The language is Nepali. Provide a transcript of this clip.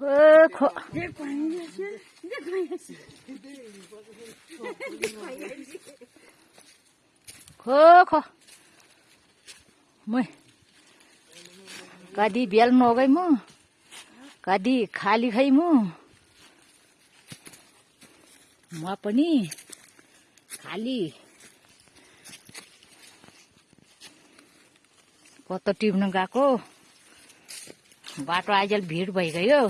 खो खो मै कति बेल नगै म कति खाली खै म म पनि खाली कता टिप्नु गएको बाटो आइजेल भिड भइगयो